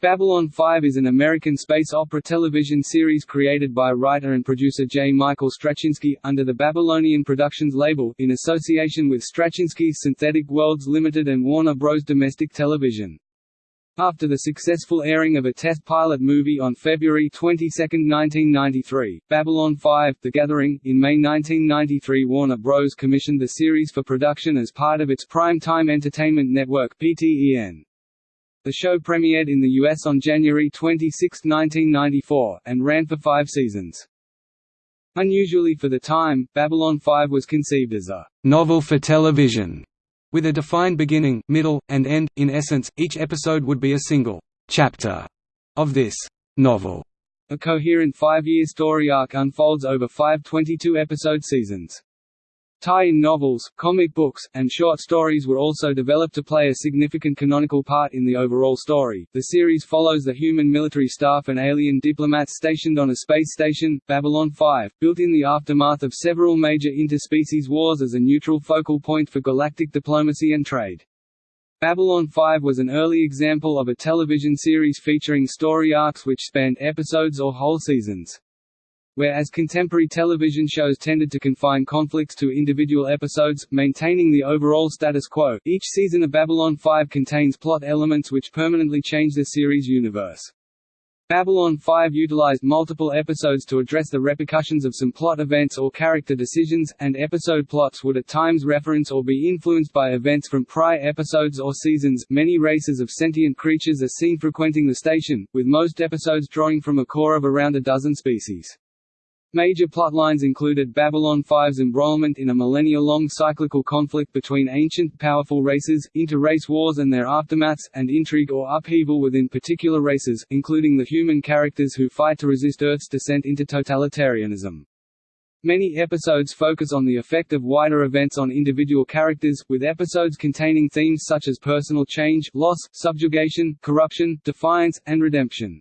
Babylon 5 is an American space opera television series created by writer and producer J. Michael Straczynski, under the Babylonian Productions label, in association with Straczynski's Synthetic Worlds Limited and Warner Bros. Domestic Television. After the successful airing of a test pilot movie on February 22, 1993, Babylon 5 – The Gathering, in May 1993 Warner Bros. commissioned the series for production as part of its Prime Time Entertainment Network PTEN. The show premiered in the US on January 26, 1994, and ran for five seasons. Unusually for the time, Babylon 5 was conceived as a «novel for television», with a defined beginning, middle, and end. In essence, each episode would be a single «chapter» of this «novel». A coherent five-year story arc unfolds over five 22-episode seasons. Tie-in novels, comic books, and short stories were also developed to play a significant canonical part in the overall story. The series follows the human military staff and alien diplomats stationed on a space station, Babylon 5, built in the aftermath of several major interspecies wars as a neutral focal point for galactic diplomacy and trade. Babylon 5 was an early example of a television series featuring story arcs which spanned episodes or whole seasons. Whereas contemporary television shows tended to confine conflicts to individual episodes, maintaining the overall status quo, each season of Babylon 5 contains plot elements which permanently change the series' universe. Babylon 5 utilized multiple episodes to address the repercussions of some plot events or character decisions, and episode plots would at times reference or be influenced by events from prior episodes or seasons. Many races of sentient creatures are seen frequenting the station, with most episodes drawing from a core of around a dozen species. Major plotlines included Babylon 5's embroilment in a millennia-long cyclical conflict between ancient, powerful races, inter-race wars and their aftermaths, and intrigue or upheaval within particular races, including the human characters who fight to resist Earth's descent into totalitarianism. Many episodes focus on the effect of wider events on individual characters, with episodes containing themes such as personal change, loss, subjugation, corruption, defiance, and redemption.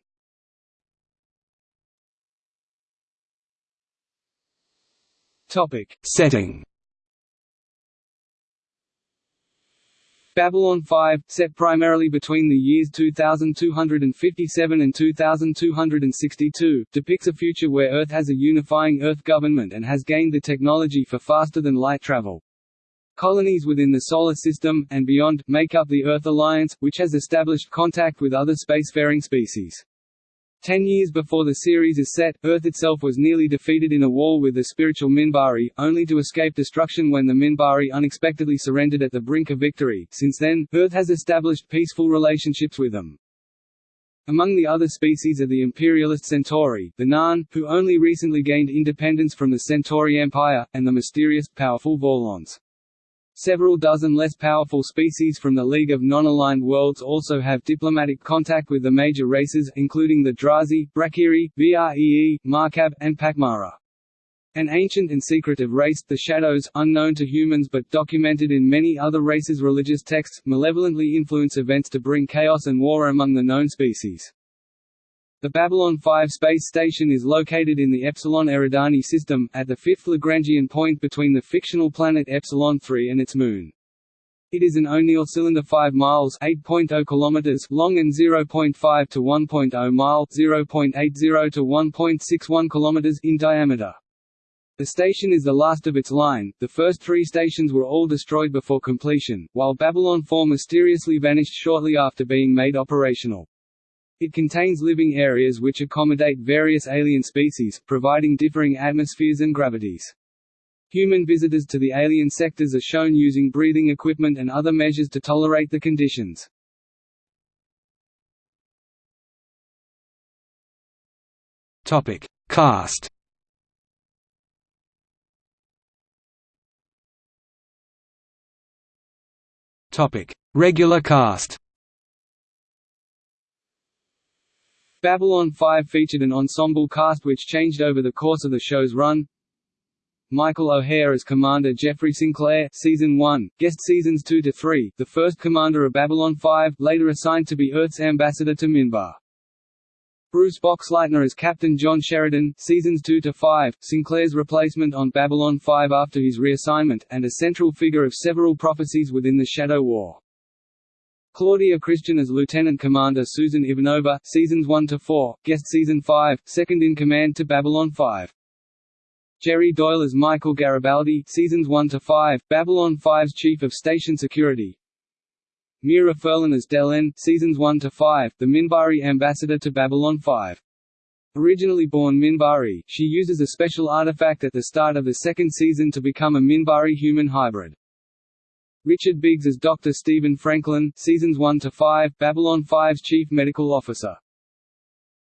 Topic. Setting Babylon 5, set primarily between the years 2257 and 2262, depicts a future where Earth has a unifying Earth government and has gained the technology for faster-than-light travel. Colonies within the Solar System, and beyond, make up the Earth Alliance, which has established contact with other spacefaring species. Ten years before the series is set, Earth itself was nearly defeated in a war with the spiritual Minbari, only to escape destruction when the Minbari unexpectedly surrendered at the brink of victory. Since then, Earth has established peaceful relationships with them. Among the other species are the imperialist Centauri, the Narn, who only recently gained independence from the Centauri Empire, and the mysterious, powerful Vorlons. Several dozen less powerful species from the League of Non-Aligned Worlds also have diplomatic contact with the major races, including the Drazi, Brakiri, Vree, Markab, and Pakmara. An ancient and secretive race, the Shadows, unknown to humans but documented in many other races' religious texts, malevolently influence events to bring chaos and war among the known species. The Babylon 5 space station is located in the Epsilon Eridani system, at the fifth Lagrangian point between the fictional planet Epsilon 3 and its moon. It is an O'Neill cylinder 5 miles (8.0 kilometers) long and 0.5 to 1.0 mile (0.80 to 1.61 kilometers) in diameter. The station is the last of its line, the first three stations were all destroyed before completion, while Babylon 4 mysteriously vanished shortly after being made operational. It contains living areas which accommodate various alien species, providing differing atmospheres and gravities. Human visitors to the alien sectors are shown using breathing equipment and other measures to tolerate the conditions. Topic: Cast. Topic: Regular cast. Babylon 5 featured an ensemble cast which changed over the course of the show's run. Michael O'Hare as Commander Jeffrey Sinclair, Season 1, guest Seasons 2 to 3, the first Commander of Babylon 5, later assigned to be Earth's ambassador to Minbar. Bruce Boxleitner as Captain John Sheridan, Seasons 2 to 5, Sinclair's replacement on Babylon 5 after his reassignment, and a central figure of several prophecies within the Shadow War. Claudia Christian as Lieutenant Commander Susan Ivanova, seasons 1 to 4, guest season 5, second in command to Babylon 5. Jerry Doyle as Michael Garibaldi, seasons 1 to 5, Babylon 5's Chief of Station Security. Mira Furlan as Delenn, seasons 1 to 5, the Minbari ambassador to Babylon 5. Originally born Minbari, she uses a special artifact at the start of the second season to become a Minbari-human hybrid. Richard Biggs as Dr. Stephen Franklin, seasons 1 to 5, Babylon 5's chief medical officer.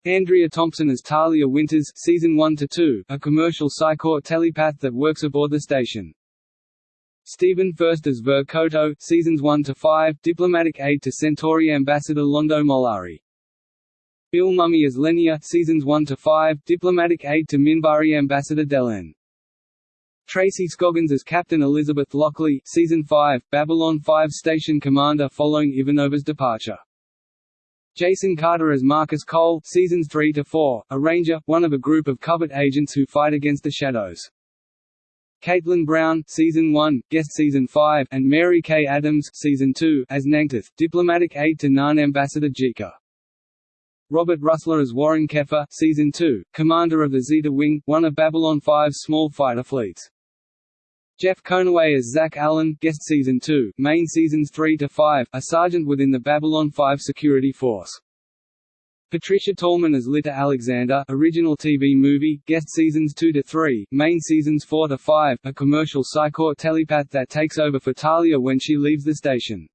Andrea Thompson as Talia Winters, season 1 to 2, a commercial Psi Corps telepath that works aboard the station. Stephen Furst as Vir Cotto, seasons 1 to 5, diplomatic aide to Centauri ambassador Londo Mollari. Bill Mumy as Lennier, seasons 1 to 5, diplomatic aide to Minbari ambassador Delenn. Tracy Scoggins as Captain Elizabeth Lockley, Season 5, Babylon 5 Station Commander following Ivanova's departure. Jason Carter as Marcus Cole, Seasons 3 to 4, a ranger, one of a group of covert agents who fight against the Shadows. Caitlin Brown, Season 1, Guest Season 5, and Mary Kay Adams, Season 2, as Na'Toth, diplomatic aide to Narn Ambassador G'Kar. Robert Rusler as Warren Keffer, Season 2, Commander of the Zeta Wing, one of Babylon 5's small fighter fleets. Jeff Conaway as Zach Allen, guest season 2, main seasons 3 to 5, a sergeant within the Babylon 5 security force. Patricia Tallman as Lyta Alexander, original TV movie, guest seasons 2 to 3, main seasons 4 to 5, a commercial Psi Corps telepath that takes over for Talia when she leaves the station.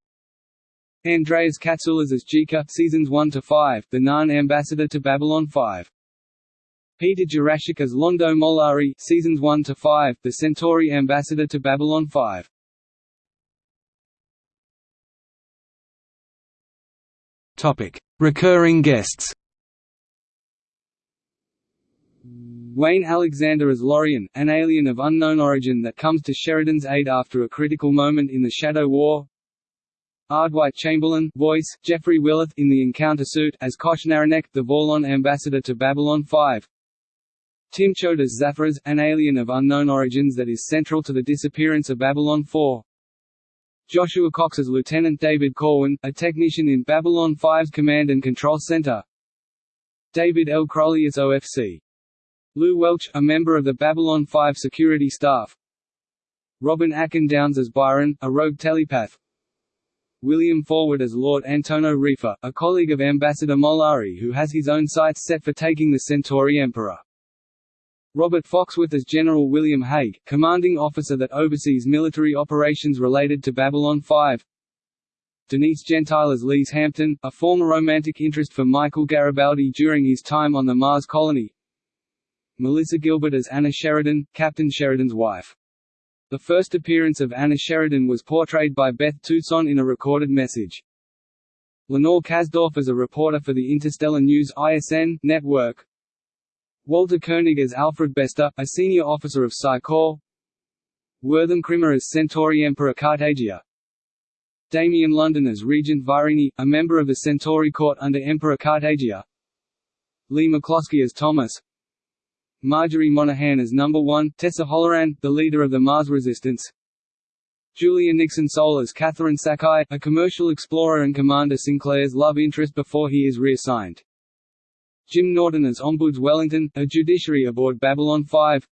Andreas Katsoulas as G'Kar, seasons 1 to 5, the Narn ambassador to Babylon 5. Peter Jurasik as Londo Mollari seasons 1 to 5, the Centauri ambassador to Babylon 5. Topic: Recurring guests. Wayne Alexander as Lorian, an alien of unknown origin that comes to Sheridan's aid after a critical moment in the Shadow War. Ardwight Chamberlain, voice, Jeffrey Willerth in the Encounter suit as Kosh Naranek, the Vorlon ambassador to Babylon 5. Tim Choate as Zathras, an alien of unknown origins that is central to the disappearance of Babylon 4. Joshua Cox as Lieutenant David Corwin, a technician in Babylon 5's Command and Control Center. David L. Crowley as OFC. Lou Welch, a member of the Babylon 5 security staff. Robin Atkin Downes as Byron, a rogue telepath. William Forward as Lord Antono Refa, a colleague of Ambassador Mollari who has his own sights set for taking the Centauri Emperor. Robert Foxworth as General William Hague, commanding officer that oversees military operations related to Babylon 5. Denise Gentile as Lise Hampton, a former romantic interest for Michael Garibaldi during his time on the Mars colony. Melissa Gilbert as Anna Sheridan, Captain Sheridan's wife. The first appearance of Anna Sheridan was portrayed by Beth Toussaint in a recorded message. Lenore Kasdorf as a reporter for the Interstellar News ISN network. Walter Koenig as Alfred Bester, a senior officer of Psi Corps. Wortham Krimmer as Centauri Emperor Cartagia. Damien London as Regent Virini, a member of the Centauri court under Emperor Cartagia. Lee McCloskey as Thomas. Marjorie Monaghan as Number 1, Tessa Holloran, the leader of the Mars Resistance. Julia Nickson-Soul as Catherine Sakai, a commercial explorer and Commander Sinclair's love interest before he is reassigned Jim Norton as Ombuds Wellington, a judiciary aboard Babylon 5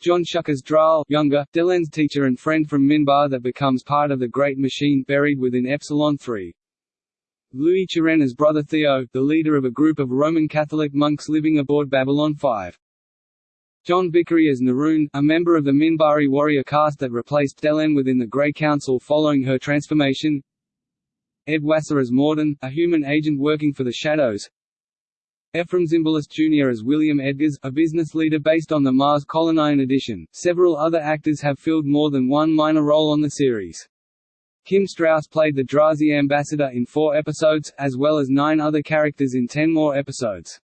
John Schuck as Draal younger, Delenn's teacher and friend from Minbar that becomes part of the Great Machine buried within Epsilon 3. Louis Chiren as Brother Theo, the leader of a group of Roman Catholic monks living aboard Babylon 5. John Vickery as Neroon, a member of the Minbari warrior caste that replaced Delenn within the Grey Council following her transformation Ed Wasser as Morden, a human agent working for the Shadows Ephraim Zimbalist Jr. as William Edgars, a business leader based on the Mars Colony. In addition, several other actors have filled more than one minor role on the series. Kim Strauss played the Drazi ambassador in four episodes, as well as nine other characters in ten more episodes.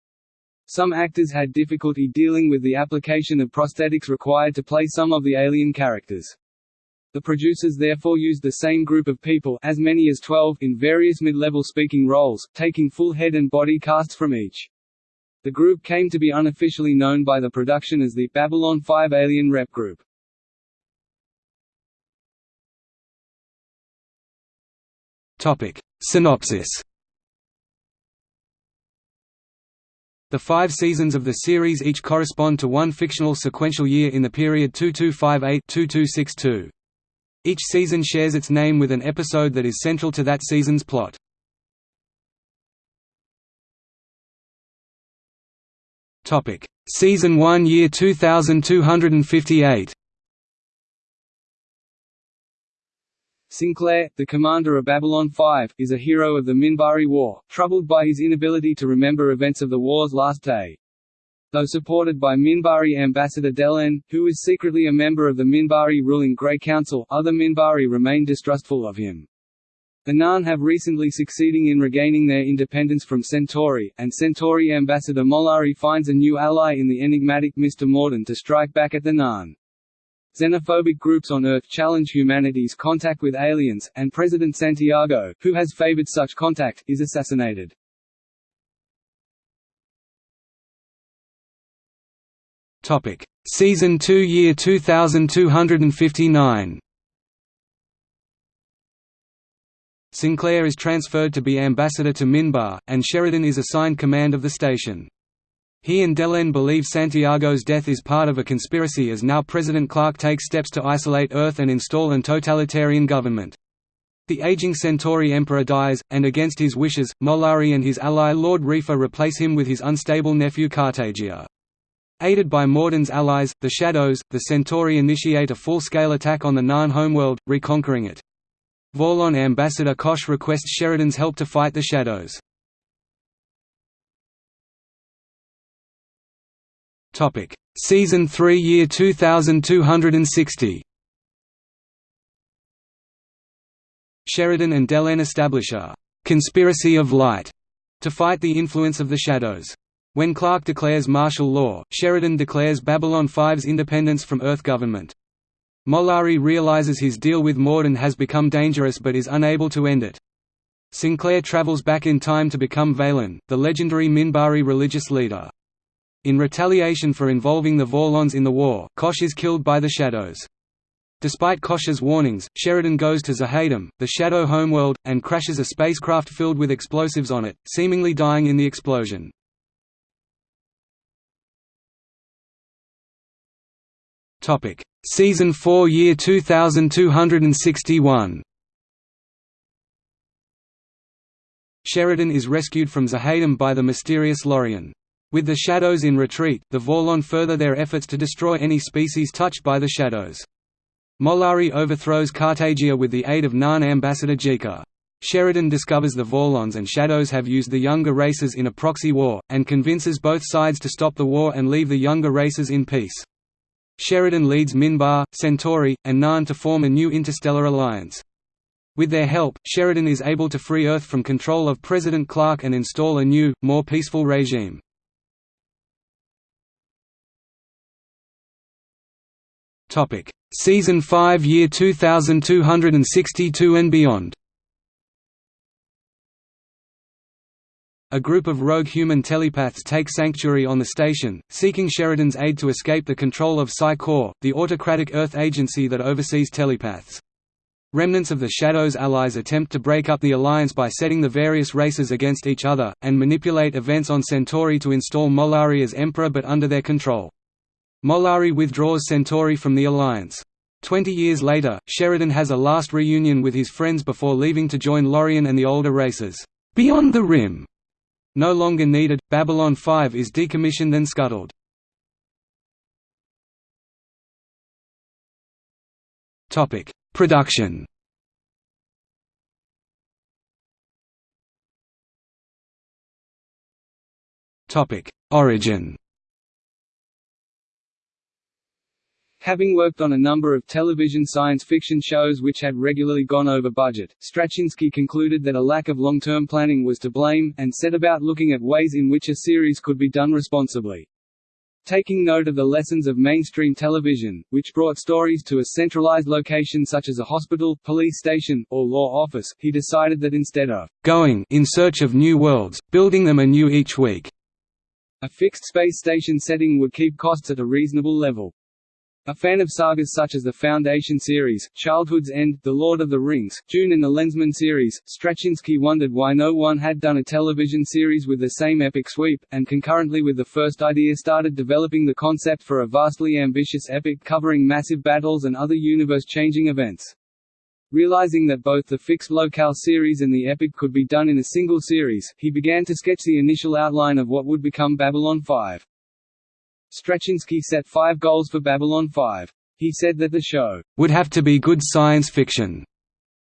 Some actors had difficulty dealing with the application of prosthetics required to play some of the alien characters. The producers therefore used the same group of people as many as 12 in various mid-level speaking roles, taking full head and body casts from each. The group came to be unofficially known by the production as the Babylon 5 Alien Rep Group. Topic. Synopsis The five seasons of the series each correspond to one fictional sequential year in the period 2258–2262. Each season shares its name with an episode that is central to that season's plot. Season 1 Year 2258 Sinclair, the commander of Babylon 5, is a hero of the Minbari War, troubled by his inability to remember events of the war's last day. Though supported by Minbari ambassador Delenn, who is secretly a member of the Minbari ruling Grey Council, other Minbari remain distrustful of him. The Narn have recently succeeding in regaining their independence from Centauri, and Centauri ambassador Mollari finds a new ally in the enigmatic Mr. Morden to strike back at the Narn. Xenophobic groups on Earth challenge humanity's contact with aliens, and President Santiago, who has favored such contact, is assassinated. Topic: Season 2 Year 2259. Sinclair is transferred to be ambassador to Minbar, and Sheridan is assigned command of the station. He and Delenn believe Santiago's death is part of a conspiracy as now President Clark takes steps to isolate Earth and install an totalitarian government. The aging Centauri Emperor dies, and against his wishes, Mollari and his ally Lord Refa replace him with his unstable nephew Cartagia. Aided by Morden's allies, the Shadows, the Centauri initiate a full-scale attack on the Narn homeworld, reconquering it. Vorlon ambassador Kosh requests Sheridan's help to fight the Shadows. Topic: Season 3 Year 2260. Sheridan and Delenn establish a «conspiracy of light» to fight the influence of the shadows. When Clark declares martial law, Sheridan declares Babylon 5's independence from Earth government. Mollari realizes his deal with Morden has become dangerous but is unable to end it. Sinclair travels back in time to become Valen, the legendary Minbari religious leader. In retaliation for involving the Vorlons in the war, Kosh is killed by the Shadows. Despite Kosh's warnings, Sheridan goes to Z'ha'dum, the Shadow homeworld, and crashes a spacecraft filled with explosives on it, seemingly dying in the explosion. Season 4 Year 2261 Sheridan is rescued from Z'ha'dum by the mysterious Lorian. With the Shadows in retreat, the Vorlon further their efforts to destroy any species touched by the Shadows. Mollari overthrows Cartagia with the aid of Narn ambassador G'Kar. Sheridan discovers the Vorlons and Shadows have used the younger races in a proxy war, and convinces both sides to stop the war and leave the younger races in peace. Sheridan leads Minbar, Centauri, and Narn to form a new interstellar alliance. With their help, Sheridan is able to free Earth from control of President Clark and install a new, more peaceful regime. Season 5 Year 2262 and beyond. A group of rogue human telepaths take sanctuary on the station, seeking Sheridan's aid to escape the control of Psi-Corps, the autocratic Earth agency that oversees telepaths. Remnants of the Shadow's allies attempt to break up the alliance by setting the various races against each other, and manipulate events on Centauri to install Mollari as Emperor but under their control. Mollari withdraws Centauri from the alliance. Twenty years later, Sheridan has a last reunion with his friends before leaving to join Lorian and the older races. Beyond the Rim. No longer needed, Babylon 5 is decommissioned and scuttled. Topic: Production. Topic: Origin. Having worked on a number of television science fiction shows which had regularly gone over budget, Straczynski concluded that a lack of long-term planning was to blame, and set about looking at ways in which a series could be done responsibly. Taking note of the lessons of mainstream television, which brought stories to a centralized location such as a hospital, police station, or law office, he decided that instead of going in search of new worlds, building them anew each week, a fixed space station setting would keep costs at a reasonable level. A fan of sagas such as the Foundation series, Childhood's End, The Lord of the Rings, Dune and the Lensman series, Straczynski wondered why no one had done a television series with the same epic sweep, and concurrently with the first idea started developing the concept for a vastly ambitious epic covering massive battles and other universe-changing events. Realizing that both the fixed locale series and the epic could be done in a single series, he began to sketch the initial outline of what would become Babylon 5. Straczynski set five goals for Babylon 5. He said that the show would have to be good science fiction,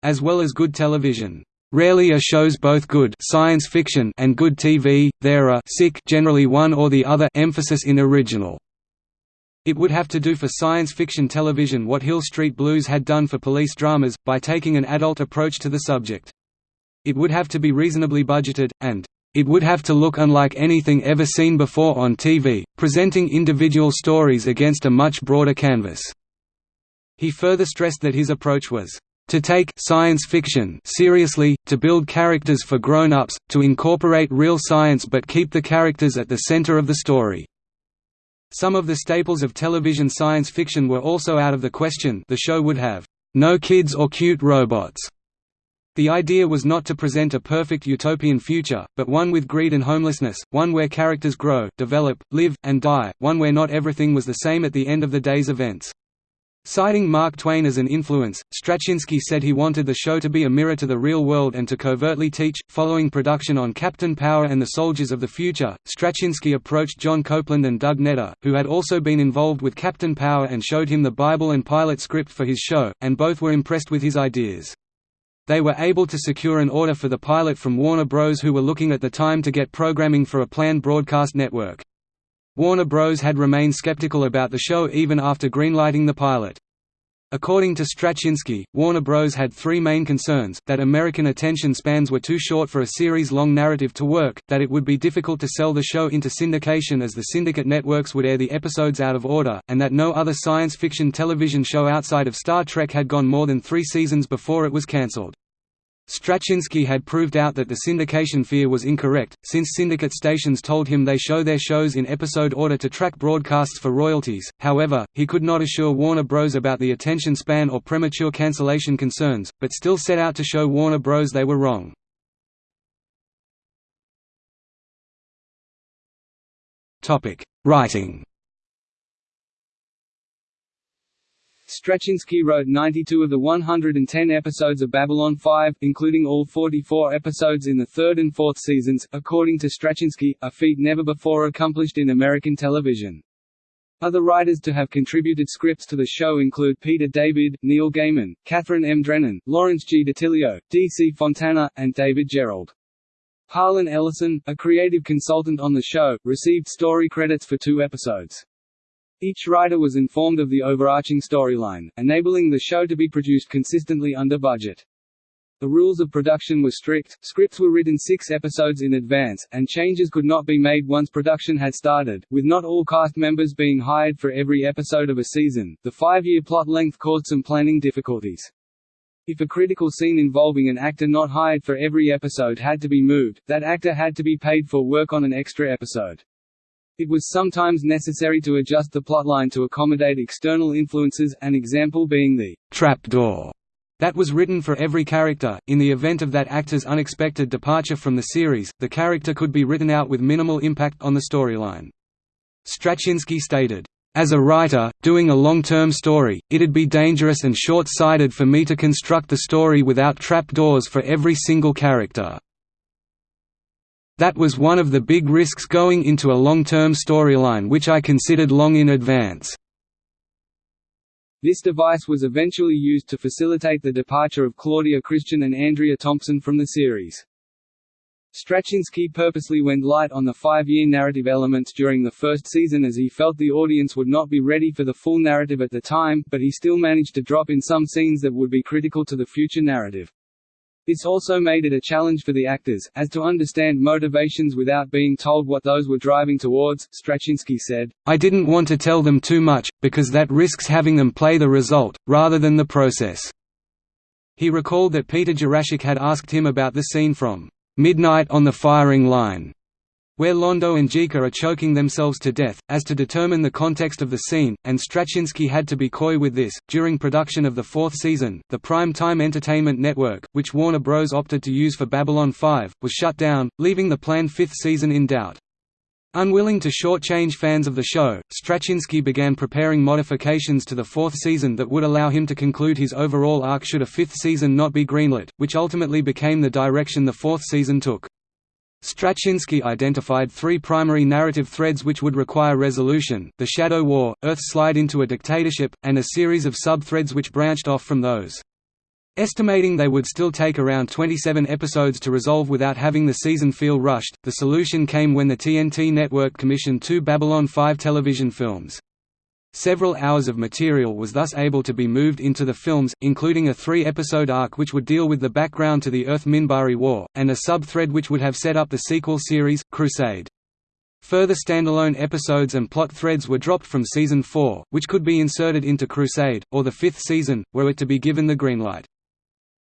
as well as good television. Rarely are shows both good science fiction and good TV, there are sick generally one or the other emphasis in original. It would have to do for science fiction television what Hill Street Blues had done for police dramas, by taking an adult approach to the subject. It would have to be reasonably budgeted, and it would have to look unlike anything ever seen before on TV, presenting individual stories against a much broader canvas. He further stressed that his approach was to take science fiction seriously, to build characters for grown-ups, to incorporate real science but keep the characters at the center of the story. Some of the staples of television science fiction were also out of the question the show would have no kids or cute robots, the idea was not to present a perfect utopian future, but one with greed and homelessness, one where characters grow, develop, live, and die, one where not everything was the same at the end of the day's events. Citing Mark Twain as an influence, Straczynski said he wanted the show to be a mirror to the real world and to covertly teach. Following production on Captain Power and the Soldiers of the Future, Straczynski approached John Copeland and Doug Netter, who had also been involved with Captain Power and showed him the Bible and pilot script for his show, and both were impressed with his ideas. They were able to secure an order for the pilot from Warner Bros. who were looking at the time to get programming for a planned broadcast network. Warner Bros. had remained skeptical about the show even after greenlighting the pilot. According to Straczynski, Warner Bros. had three main concerns, that American attention spans were too short for a series-long narrative to work, that it would be difficult to sell the show into syndication as the syndicate networks would air the episodes out of order, and that no other science fiction television show outside of Star Trek had gone more than three seasons before it was cancelled. Straczynski had proved out that the syndication fear was incorrect, since syndicate stations told him they show their shows in episode order to track broadcasts for royalties, however, he could not assure Warner Bros. about the attention span or premature cancellation concerns, but still set out to show Warner Bros. they were wrong. Writing Straczynski wrote 92 of the 110 episodes of Babylon 5, including all 44 episodes in the third and fourth seasons, according to Straczynski, a feat never before accomplished in American television. Other writers to have contributed scripts to the show include Peter David, Neil Gaiman, Kathryn M. Drennan, Lawrence G. DiTillio, D. C. Fontana, and David Gerrold. Harlan Ellison, a creative consultant on the show, received story credits for two episodes. Each writer was informed of the overarching storyline, enabling the show to be produced consistently under budget. The rules of production were strict, scripts were written six episodes in advance, and changes could not be made once production had started, with not all cast members being hired for every episode of a season. The five-year plot length caused some planning difficulties. If a critical scene involving an actor not hired for every episode had to be moved, that actor had to be paid for work on an extra episode. It was sometimes necessary to adjust the plotline to accommodate external influences, an example being the «trapdoor» that was written for every character. In the event of that actor's unexpected departure from the series, the character could be written out with minimal impact on the storyline. Straczynski stated, as a writer, doing a long-term story, it'd be dangerous and short-sighted for me to construct the story without trapdoors for every single character. That was one of the big risks going into a long-term storyline which I considered long in advance. This device was eventually used to facilitate the departure of Claudia Christian and Andrea Thompson from the series. Straczynski purposely went light on the five-year narrative elements during the first season as he felt the audience would not be ready for the full narrative at the time, but he still managed to drop in some scenes that would be critical to the future narrative. This also made it a challenge for the actors, as to understand motivations without being told what those were driving towards. Straczynski said, I didn't want to tell them too much, because that risks having them play the result, rather than the process. He recalled that Peter Jurasik had asked him about the scene from Midnight on the Firing Line, where Londo and G'Kar are choking themselves to death, as to determine the context of the scene, and Straczynski had to be coy with this. During production of the fourth season, the Prime Time Entertainment Network, which Warner Bros. opted to use for Babylon 5, was shut down, leaving the planned fifth season in doubt. Unwilling to shortchange fans of the show, Straczynski began preparing modifications to the fourth season that would allow him to conclude his overall arc should a fifth season not be greenlit, which ultimately became the direction the fourth season took. Straczynski identified three primary narrative threads which would require resolution, the Shadow War, Earth's slide into a dictatorship, and a series of sub-threads which branched off from those. Estimating they would still take around 27 episodes to resolve without having the season feel rushed, the solution came when the TNT network commissioned two Babylon 5 television films. Several hours of material was thus able to be moved into the films, including a three-episode arc which would deal with the background to the Earth-Minbari War, and a sub-thread which would have set up the sequel series, Crusade. Further standalone episodes and plot threads were dropped from Season 4, which could be inserted into Crusade, or the fifth season, were it to be given the greenlight.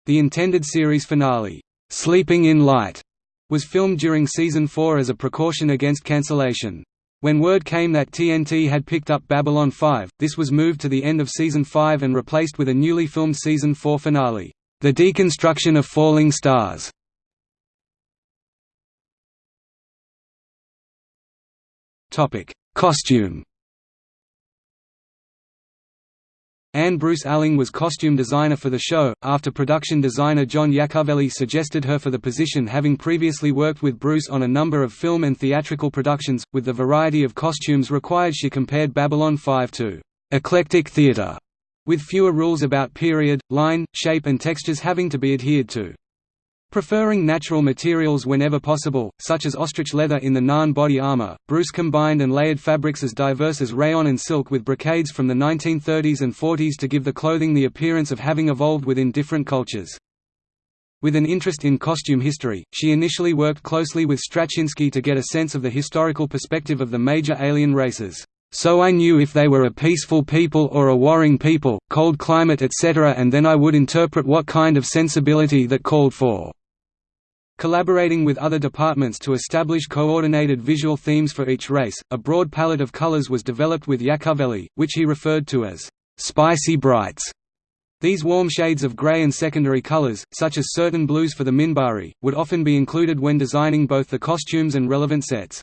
The intended series finale, "'Sleeping in Light' was filmed during Season 4 as a precaution against cancellation. When word came that TNT had picked up Babylon 5, this was moved to the end of Season 5 and replaced with a newly filmed Season 4 finale, The Deconstruction of Falling Stars. Costume Anne Bruce Alling was costume designer for the show, after production designer John Iacovelli suggested her for the position having previously worked with Bruce on a number of film and theatrical productions. With the variety of costumes required she compared Babylon 5 to «eclectic theatre», with fewer rules about period, line, shape and textures having to be adhered to. Preferring natural materials whenever possible, such as ostrich leather in the Narn body armor, Bruce combined and layered fabrics as diverse as rayon and silk with brocades from the 1930s and 40s to give the clothing the appearance of having evolved within different cultures. With an interest in costume history, she initially worked closely with Straczynski to get a sense of the historical perspective of the major alien races. So I knew if they were a peaceful people or a warring people, cold climate etc. and then I would interpret what kind of sensibility that called for. Collaborating with other departments to establish coordinated visual themes for each race, a broad palette of colors was developed with Iacovelli, which he referred to as spicy brights. These warm shades of gray and secondary colors, such as certain blues for the Minbari, would often be included when designing both the costumes and relevant sets.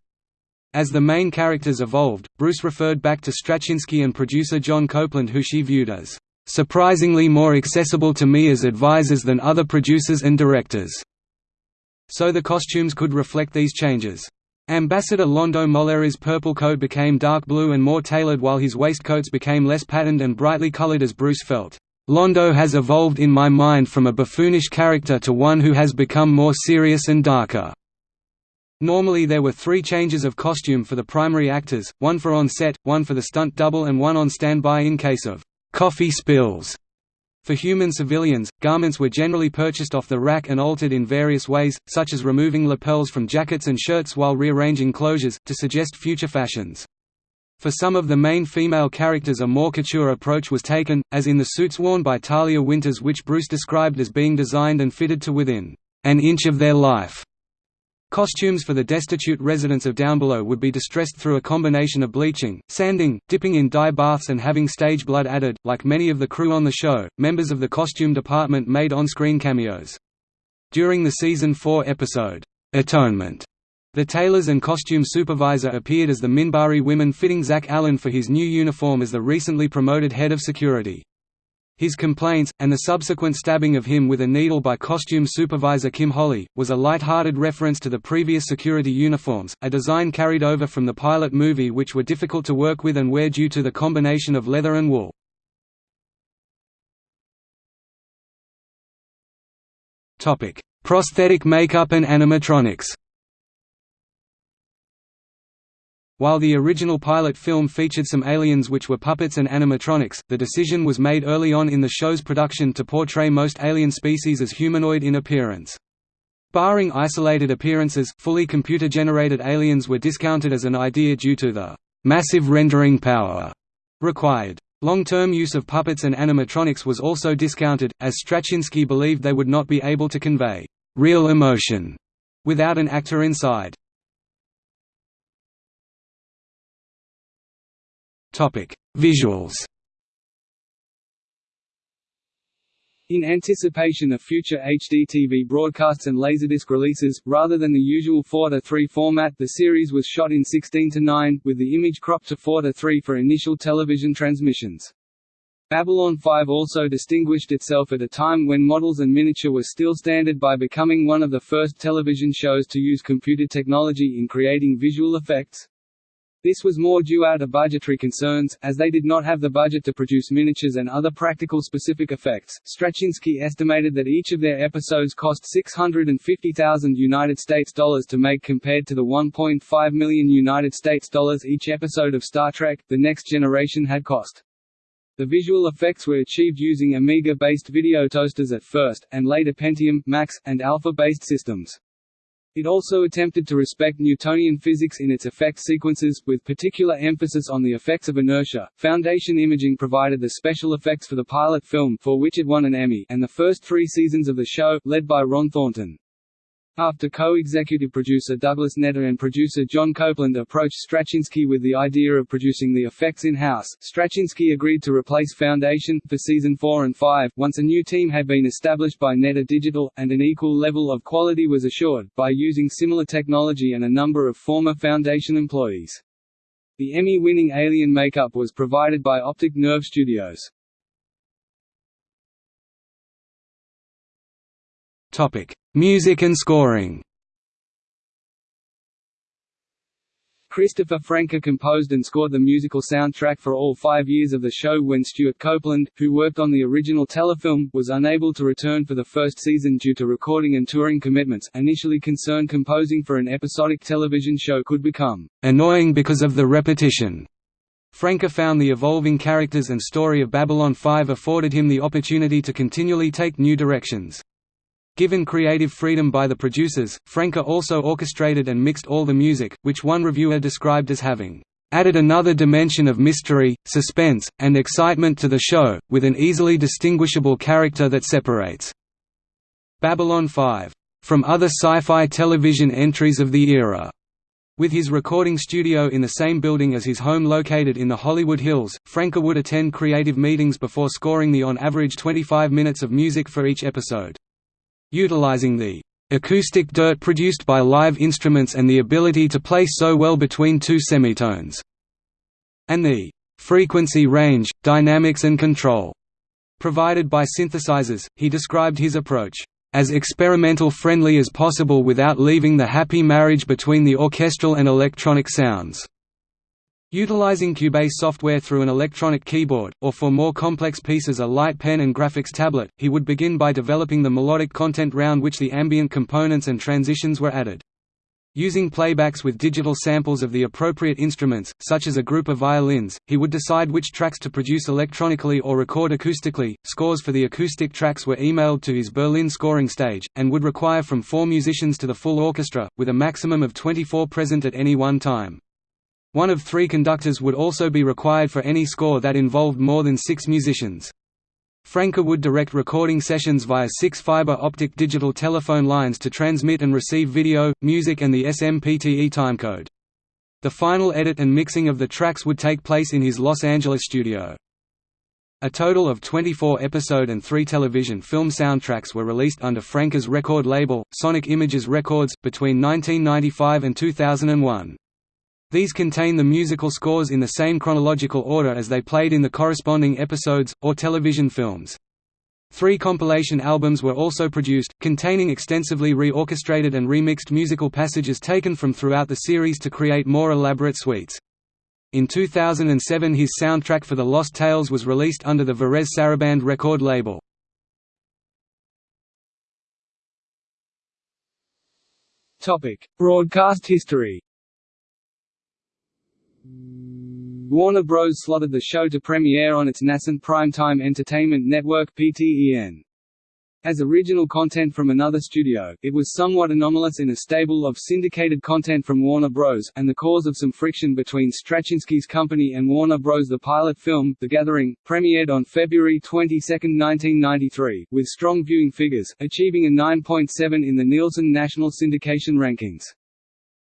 As the main characters evolved, Bruce referred back to Straczynski and producer John Copeland who she viewed as, "...surprisingly more accessible to me as advisors than other producers and directors." So the costumes could reflect these changes. Ambassador Londo Mollari's purple coat became dark blue and more tailored while his waistcoats became less patterned and brightly colored as Bruce felt, "...Londo has evolved in my mind from a buffoonish character to one who has become more serious and darker." Normally there were three changes of costume for the primary actors, one for on set, one for the stunt double and one on standby in case of "...coffee spills." For human civilians, garments were generally purchased off the rack and altered in various ways, such as removing lapels from jackets and shirts while rearranging closures, to suggest future fashions. For some of the main female characters a more couture approach was taken, as in the suits worn by Talia Winters which Bruce described as being designed and fitted to within an inch of their life. Costumes for the destitute residents of Downbelow would be distressed through a combination of bleaching, sanding, dipping in dye baths and having stage blood added. Like many of the crew on the show, members of the costume department made on-screen cameos. During the season 4 episode, Atonement, the tailors and costume supervisor appeared as the Minbari women fitting Zach Allen for his new uniform as the recently promoted head of security. His complaints, and the subsequent stabbing of him with a needle by costume supervisor Kim Holly, was a light-hearted reference to the previous security uniforms, a design carried over from the pilot movie which were difficult to work with and wear due to the combination of leather and wool. Prosthetic makeup and animatronics While the original pilot film featured some aliens which were puppets and animatronics, the decision was made early on in the show's production to portray most alien species as humanoid in appearance. Barring isolated appearances, fully computer-generated aliens were discounted as an idea due to the massive rendering power required. Long-term use of puppets and animatronics was also discounted, as Straczynski believed they would not be able to convey real emotion without an actor inside. Visuals In anticipation of future HDTV broadcasts and Laserdisc releases, rather than the usual 4:3 format the series was shot in 16:9, with the image cropped to 4:3 for initial television transmissions. Babylon 5 also distinguished itself at a time when models and miniature were still standard by becoming one of the first television shows to use computer technology in creating visual effects. This was more due out of budgetary concerns, as they did not have the budget to produce miniatures and other practical specific effects. Straczynski estimated that each of their episodes cost 650,000 United States dollars to make compared to the 1.5 million United States dollars each episode of Star Trek: The Next Generation had cost. The visual effects were achieved using Amiga-based video toasters at first, and later Pentium, Max, and Alpha-based systems. It also attempted to respect Newtonian physics in its effect sequences, with particular emphasis on the effects of inertia. Foundation Imaging provided the special effects for the pilot film, for which it won an Emmy, and the first three seasons of the show, led by Ron Thornton. After co-executive producer Douglas Netter and producer John Copeland approached Straczynski with the idea of producing the effects in-house, Straczynski agreed to replace Foundation, for season 4 and 5, once a new team had been established by Netter Digital, and an equal level of quality was assured, by using similar technology and a number of former Foundation employees. The Emmy-winning Alien makeup was provided by Optic Nerve Studios. Topic: Music and scoring. Christopher Franke composed and scored the musical soundtrack for all five years of the show when Stewart Copeland, who worked on the original telefilm, was unable to return for the first season due to recording and touring commitments. Initially concerned composing for an episodic television show could become annoying because of the repetition. Franke found the evolving characters and story of Babylon 5 afforded him the opportunity to continually take new directions. Given creative freedom by the producers, Franke also orchestrated and mixed all the music, which one reviewer described as having added another dimension of mystery, suspense, and excitement to the show, with an easily distinguishable character that separates Babylon 5 from other sci-fi television entries of the era. With his recording studio in the same building as his home located in the Hollywood Hills, Franke would attend creative meetings before scoring the on average 25 minutes of music for each episode. Utilizing the acoustic dirt produced by live instruments and the ability to play so well between two semitones, and the frequency range, dynamics and control provided by synthesizers, he described his approach as experimental friendly as possible without leaving the happy marriage between the orchestral and electronic sounds. Utilizing Cubase software through an electronic keyboard, or for more complex pieces a light pen and graphics tablet, he would begin by developing the melodic content round which the ambient components and transitions were added. Using playbacks with digital samples of the appropriate instruments, such as a group of violins, he would decide which tracks to produce electronically or record acoustically. Scores for the acoustic tracks were emailed to his Berlin scoring stage, and would require from four musicians to the full orchestra, with a maximum of 24 present at any one time. One of three conductors would also be required for any score that involved more than six musicians. Franke would direct recording sessions via six fiber optic digital telephone lines to transmit and receive video, music and the SMPTE timecode. The final edit and mixing of the tracks would take place in his Los Angeles studio. A total of 24 episode and 3 television film soundtracks were released under Franke's record label, Sonic Images Records, between 1995 and 2001. These contain the musical scores in the same chronological order as they played in the corresponding episodes, or television films. Three compilation albums were also produced, containing extensively re-orchestrated and remixed musical passages taken from throughout the series to create more elaborate suites. In 2007 his soundtrack for The Lost Tales was released under the Varèse Sarabande record label. Broadcast history Warner Bros. slotted the show to premiere on its nascent primetime entertainment network PTEN. As original content from another studio, it was somewhat anomalous in a stable of syndicated content from Warner Bros., and the cause of some friction between Straczynski's company and Warner Bros. The pilot film, The Gathering, premiered on February 22, 1993, with strong viewing figures, achieving a 9.7 in the Nielsen National Syndication Rankings.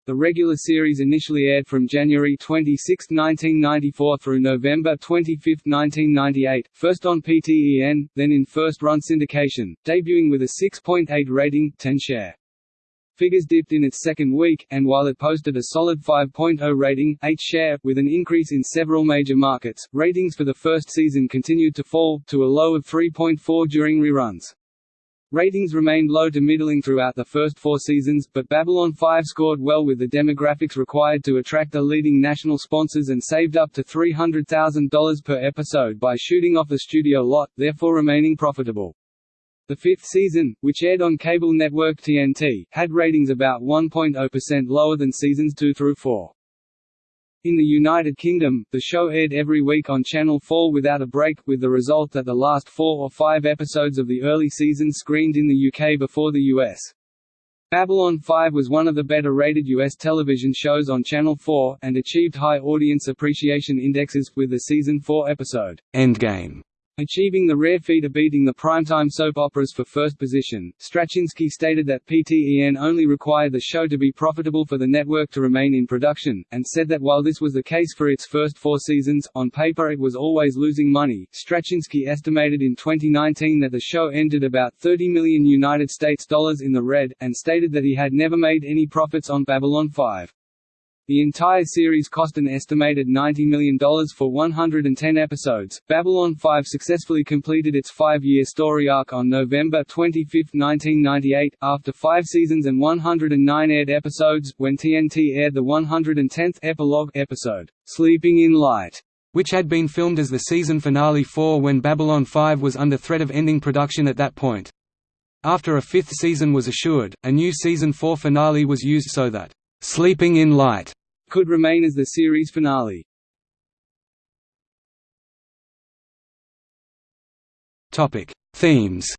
The regular series initially aired from January 26, 1994 through November 25, 1998, first on PTEN, then in first-run syndication, debuting with a 6.8 rating 10 share. Figures dipped in its second week, and while it posted a solid 5.0 rating 8 share, with an increase in several major markets, ratings for the first season continued to fall, to a low of 3.4 during reruns. Ratings remained low to middling throughout the first four seasons, but Babylon 5 scored well with the demographics required to attract the leading national sponsors and saved up to $300,000 per episode by shooting off the studio lot, therefore remaining profitable. The fifth season, which aired on cable network TNT, had ratings about 1.0% lower than seasons 2 through 4. In the United Kingdom, the show aired every week on Channel 4 without a break, with the result that the last four or five episodes of the early season screened in the UK before the US. Babylon 5 was one of the better-rated US television shows on Channel 4, and achieved high audience appreciation indexes, with the season 4 episode, Endgame Achieving the rare feat of beating the primetime soap operas for first position, Straczynski stated that PTEN only required the show to be profitable for the network to remain in production, and said that while this was the case for its first four seasons, on paper it was always losing money. Straczynski estimated in 2019 that the show ended about 30 million United States dollars in the red, and stated that he had never made any profits on Babylon 5. The entire series cost an estimated $90 million for 110 episodes. Babylon 5 successfully completed its five year story arc on November 25, 1998, after five seasons and 109 aired episodes, when TNT aired the 110th epilogue episode, Sleeping in Light which had been filmed as the season finale 4 when Babylon 5 was under threat of ending production at that point. After a fifth season was assured, a new season 4 finale was used so that Sleeping in Light could remain as the series finale. Topic: Themes.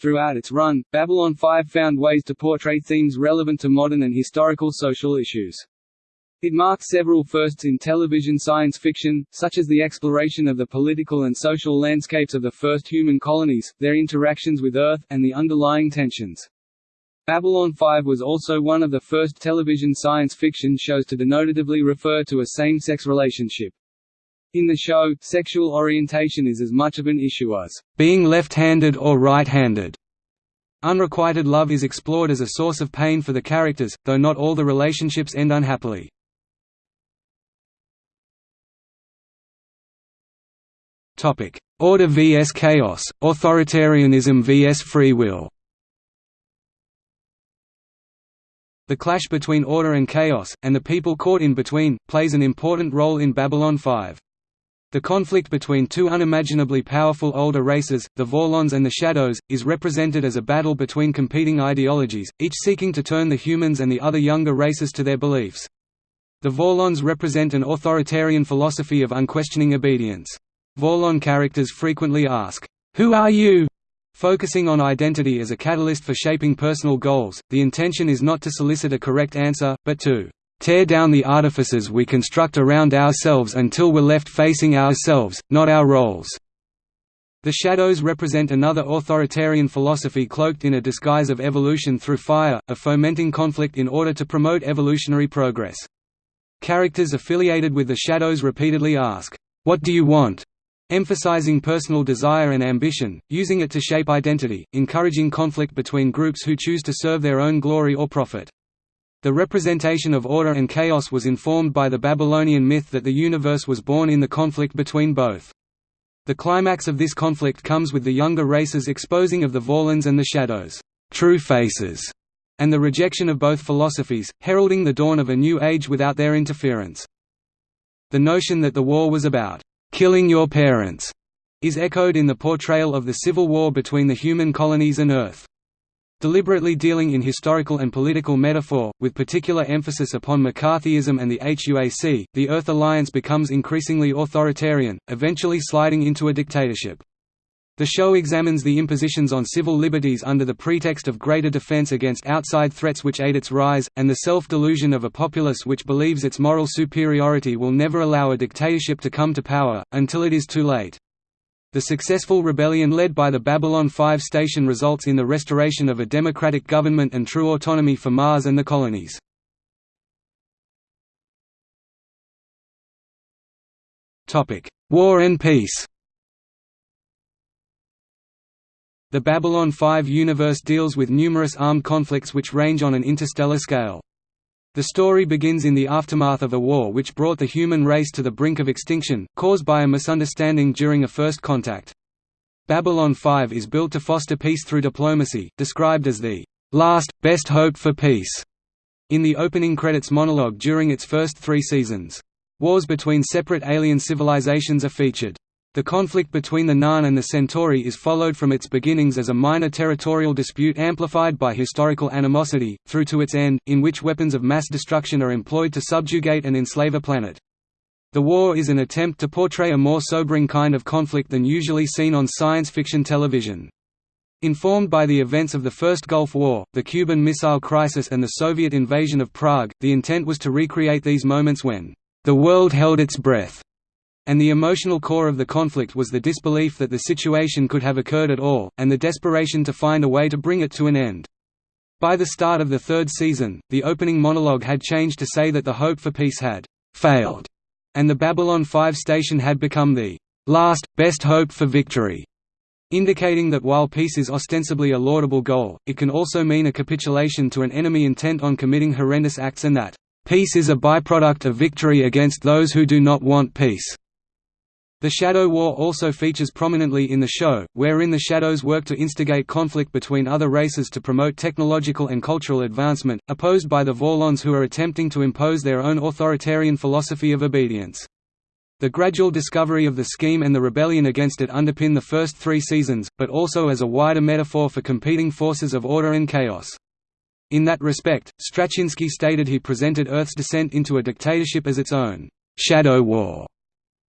Throughout its run, Babylon 5 found ways to portray themes relevant to modern and historical social issues. It marked several firsts in television science fiction, such as the exploration of the political and social landscapes of the first human colonies, their interactions with Earth, and the underlying tensions. Babylon 5 was also one of the first television science fiction shows to denotatively refer to a same-sex relationship. In the show, sexual orientation is as much of an issue as being left-handed or right-handed. Unrequited love is explored as a source of pain for the characters, though not all the relationships end unhappily. Order vs chaos, authoritarianism vs free will The clash between order and chaos, and the people caught in between, plays an important role in Babylon 5. The conflict between two unimaginably powerful older races, the Vorlons and the Shadows, is represented as a battle between competing ideologies, each seeking to turn the humans and the other younger races to their beliefs. The Vorlons represent an authoritarian philosophy of unquestioning obedience. Vorlon characters frequently ask, "'Who are you?' Focusing on identity as a catalyst for shaping personal goals, the intention is not to solicit a correct answer, but to tear down the artifices we construct around ourselves until we're left facing ourselves, not our roles." The shadows represent another authoritarian philosophy cloaked in a disguise of evolution through fire, of fomenting conflict in order to promote evolutionary progress. Characters affiliated with the shadows repeatedly ask, "'What do you want?' Emphasizing personal desire and ambition, using it to shape identity, encouraging conflict between groups who choose to serve their own glory or profit. The representation of order and chaos was informed by the Babylonian myth that the universe was born in the conflict between both. The climax of this conflict comes with the younger races exposing of the Vorlons and the Shadows' true faces, and the rejection of both philosophies, heralding the dawn of a new age without their interference. The notion that the war was about "'Killing Your Parents' is echoed in the portrayal of the civil war between the human colonies and Earth. Deliberately dealing in historical and political metaphor, with particular emphasis upon McCarthyism and the HUAC, the Earth Alliance becomes increasingly authoritarian, eventually sliding into a dictatorship. The show examines the impositions on civil liberties under the pretext of greater defense against outside threats which aid its rise, and the self-delusion of a populace which believes its moral superiority will never allow a dictatorship to come to power, until it is too late. The successful rebellion led by the Babylon 5 station results in the restoration of a democratic government and true autonomy for Mars and the colonies. War and peace The Babylon 5 universe deals with numerous armed conflicts which range on an interstellar scale. The story begins in the aftermath of a war which brought the human race to the brink of extinction, caused by a misunderstanding during a first contact. Babylon 5 is built to foster peace through diplomacy, described as the last, best hope for peace, in the opening credits monologue during its first three seasons. Wars between separate alien civilizations are featured. The conflict between the Narn and the Centauri is followed from its beginnings as a minor territorial dispute amplified by historical animosity, through to its end, in which weapons of mass destruction are employed to subjugate and enslave a planet. The war is an attempt to portray a more sobering kind of conflict than usually seen on science fiction television. Informed by the events of the First Gulf War, the Cuban Missile Crisis and the Soviet invasion of Prague, the intent was to recreate these moments when, "...the world held its breath." And the emotional core of the conflict was the disbelief that the situation could have occurred at all, and the desperation to find a way to bring it to an end. By the start of the third season, the opening monologue had changed to say that the hope for peace had «failed», and the Babylon 5 station had become the «last, best hope for victory», indicating that while peace is ostensibly a laudable goal, it can also mean a capitulation to an enemy intent on committing horrendous acts and that «peace is a byproduct of victory against those who do not want peace». The Shadow War also features prominently in the show, wherein the Shadows work to instigate conflict between other races to promote technological and cultural advancement, opposed by the Vorlons who are attempting to impose their own authoritarian philosophy of obedience. The gradual discovery of the scheme and the rebellion against it underpin the first three seasons, but also as a wider metaphor for competing forces of order and chaos. In that respect, Straczynski stated he presented Earth's descent into a dictatorship as its own «shadow war»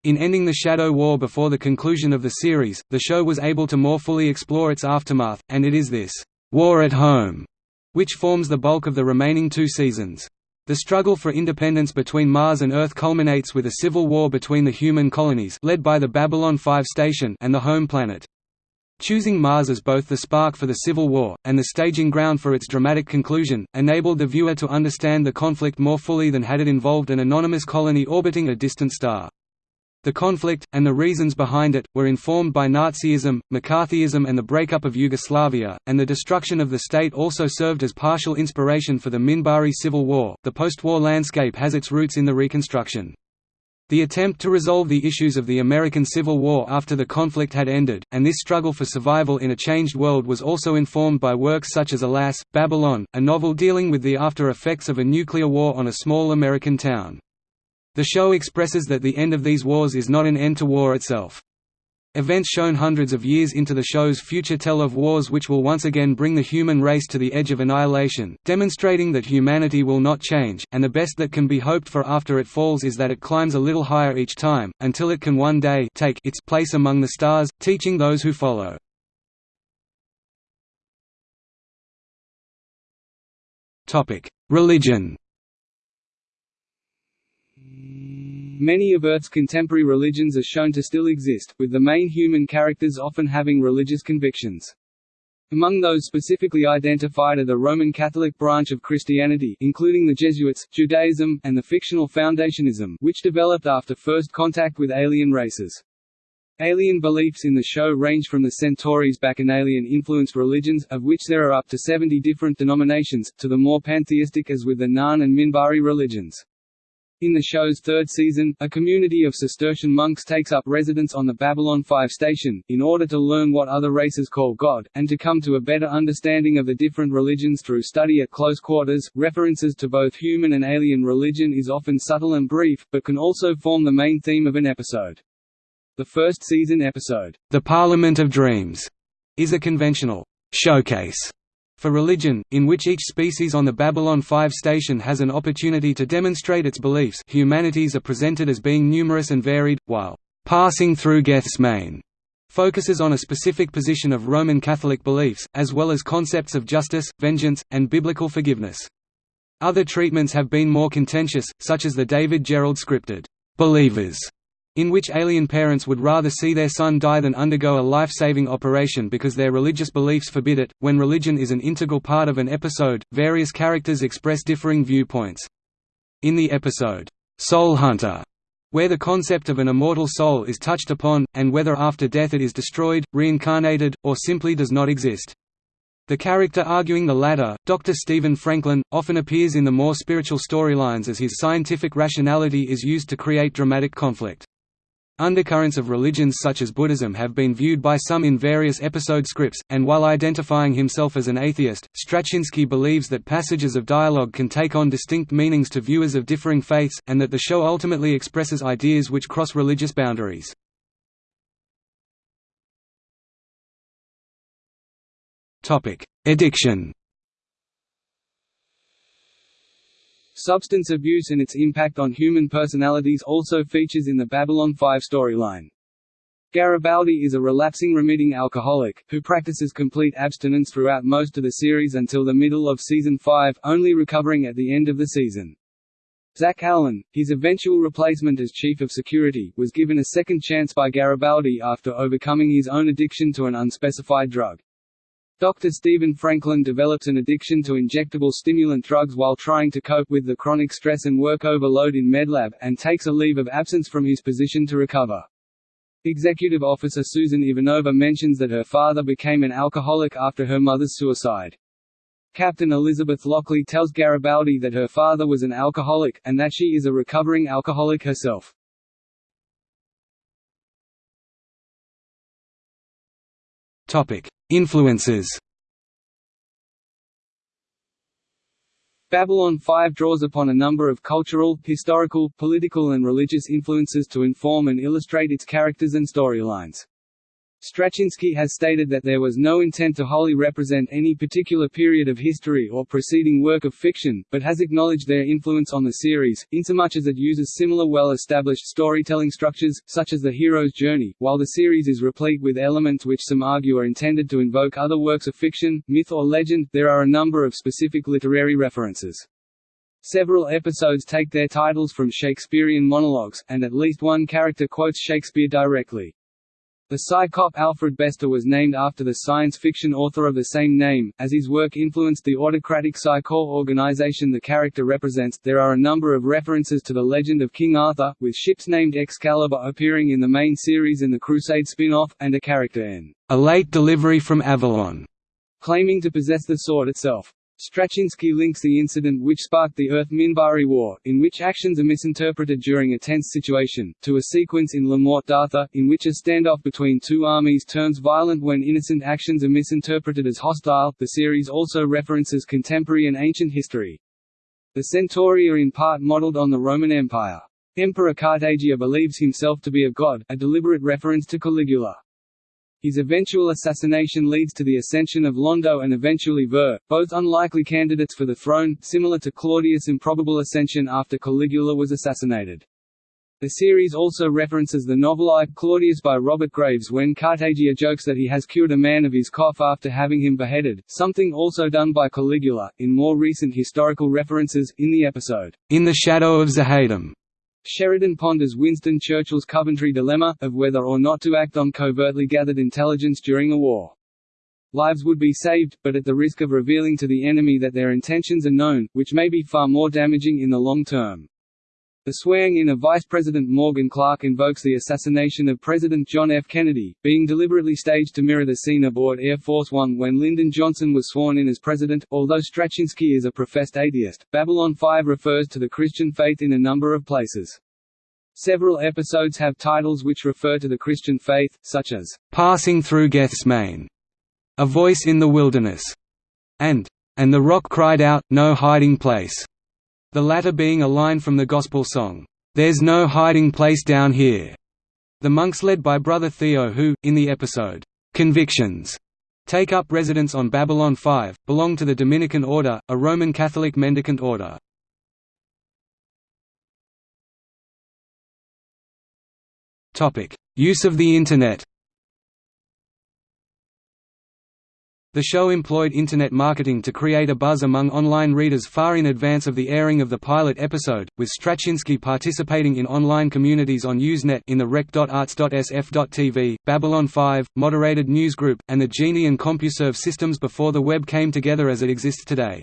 In ending the Shadow War before the conclusion of the series, the show was able to more fully explore its aftermath, and it is this «war at home» which forms the bulk of the remaining two seasons. The struggle for independence between Mars and Earth culminates with a civil war between the human colonies led by the Babylon 5 station and the home planet. Choosing Mars as both the spark for the Civil War, and the staging ground for its dramatic conclusion, enabled the viewer to understand the conflict more fully than had it involved an anonymous colony orbiting a distant star. The conflict, and the reasons behind it, were informed by Nazism, McCarthyism and the breakup of Yugoslavia, and the destruction of the state also served as partial inspiration for the Minbari Civil War. The post-war landscape has its roots in the Reconstruction. The attempt to resolve the issues of the American Civil War after the conflict had ended, and this struggle for survival in a changed world was also informed by works such as Alas, Babylon, a novel dealing with the after effects of a nuclear war on a small American town. The show expresses that the end of these wars is not an end to war itself. Events shown hundreds of years into the show's future tell of wars which will once again bring the human race to the edge of annihilation, demonstrating that humanity will not change, and the best that can be hoped for after it falls is that it climbs a little higher each time, until it can one day take its place among the stars, teaching those who follow. Religion Many of Earth's contemporary religions are shown to still exist, with the main human characters often having religious convictions. Among those specifically identified are the Roman Catholic branch of Christianity including the Jesuits, Judaism, and the fictional Foundationism which developed after first contact with alien races. Alien beliefs in the show range from the Centauri's Bacchanalian-influenced religions, of which there are up to 70 different denominations, to the more pantheistic as with the Narn and Minbari religions. In the show's third season, a community of Cistercian monks takes up residence on the Babylon 5 station, in order to learn what other races call God, and to come to a better understanding of the different religions through study at close quarters. References to both human and alien religion is often subtle and brief, but can also form the main theme of an episode. The first season episode, The Parliament of Dreams, is a conventional showcase for religion, in which each species on the Babylon 5 station has an opportunity to demonstrate its beliefs humanities are presented as being numerous and varied, while «passing through Gethsemane» focuses on a specific position of Roman Catholic beliefs, as well as concepts of justice, vengeance, and biblical forgiveness. Other treatments have been more contentious, such as the David Gerrold scripted «Believers» in which alien parents would rather see their son die than undergo a life-saving operation because their religious beliefs forbid it. When religion is an integral part of an episode, various characters express differing viewpoints. In the episode, Soul Hunter, where the concept of an immortal soul is touched upon, and whether after death it is destroyed, reincarnated, or simply does not exist. The character arguing the latter, Dr. Stephen Franklin, often appears in the more spiritual storylines as his scientific rationality is used to create dramatic conflict. Undercurrents of religions such as Buddhism have been viewed by some in various episode scripts, and while identifying himself as an atheist, Straczynski believes that passages of dialogue can take on distinct meanings to viewers of differing faiths, and that the show ultimately expresses ideas which cross religious boundaries. Addiction Substance abuse and its impact on human personalities also features in the Babylon 5 storyline. Garibaldi is a relapsing remitting alcoholic, who practices complete abstinence throughout most of the series until the middle of season 5, only recovering at the end of the season. Zach Allen, his eventual replacement as chief of security, was given a second chance by Garibaldi after overcoming his own addiction to an unspecified drug. Dr. Stephen Franklin develops an addiction to injectable stimulant drugs while trying to cope with the chronic stress and work overload in MedLab, and takes a leave of absence from his position to recover. Executive Officer Susan Ivanova mentions that her father became an alcoholic after her mother's suicide. Captain Elizabeth Lockley tells Garibaldi that her father was an alcoholic, and that she is a recovering alcoholic herself. Topic: Influences. Babylon 5 draws upon a number of cultural, historical, political and religious influences to inform and illustrate its characters and storylines. Straczynski has stated that there was no intent to wholly represent any particular period of history or preceding work of fiction, but has acknowledged their influence on the series, insomuch as it uses similar well-established storytelling structures, such as the hero's journey, while the series is replete with elements which some argue are intended to invoke other works of fiction, myth or legend, there are a number of specific literary references. Several episodes take their titles from Shakespearean monologues, and at least one character quotes Shakespeare directly. The Psi-Cop Alfred Bester was named after the science fiction author of the same name, as his work influenced the autocratic Psi-Corps organization the character represents. There are a number of references to the legend of King Arthur, with ships named Excalibur appearing in the main series and the Crusade spin-off, and a character in A Late Delivery from Avalon, claiming to possess the sword itself. Straczynski links the incident which sparked the Earth-Minbari War, in which actions are misinterpreted during a tense situation, to a sequence in Le Morte d'Arthur, in which a standoff between two armies turns violent when innocent actions are misinterpreted as hostile. The series also references contemporary and ancient history. The Centauri are in part modeled on the Roman Empire. Emperor Cartagia believes himself to be a god, a deliberate reference to Caligula. His eventual assassination leads to the ascension of Londo and eventually Vir, both unlikely candidates for the throne, similar to Claudius' improbable ascension after Caligula was assassinated. The series also references the novel I, Claudius by Robert Graves when Cartagia jokes that he has cured a man of his cough after having him beheaded, something also done by Caligula, in more recent historical references, in the episode, In the Shadow of Z'ha'dum. Sheridan ponders Winston Churchill's Coventry dilemma, of whether or not to act on covertly gathered intelligence during a war. Lives would be saved, but at the risk of revealing to the enemy that their intentions are known, which may be far more damaging in the long term. The swearing-in of Vice President Morgan Clark invokes the assassination of President John F. Kennedy, being deliberately staged to mirror the scene aboard Air Force One when Lyndon Johnson was sworn in as president. Although Straczynski is a professed atheist, Babylon 5 refers to the Christian faith in a number of places. Several episodes have titles which refer to the Christian faith, such as "Passing Through Gethsemane," "A Voice in the Wilderness," and "And the Rock Cried Out, No Hiding Place." The latter being a line from the Gospel song, "'There's No Hiding Place Down Here'". The monks led by Brother Theo who, in the episode, "'Convictions' take up residence on Babylon 5, belong to the Dominican Order, a Roman Catholic mendicant order. Use of the Internet The show employed Internet marketing to create a buzz among online readers far in advance of the airing of the pilot episode, with Straczynski participating in online communities on Usenet in the rec.arts.sf.tv, Babylon 5, moderated newsgroup, and the Genie and CompuServe systems before the web came together as it exists today.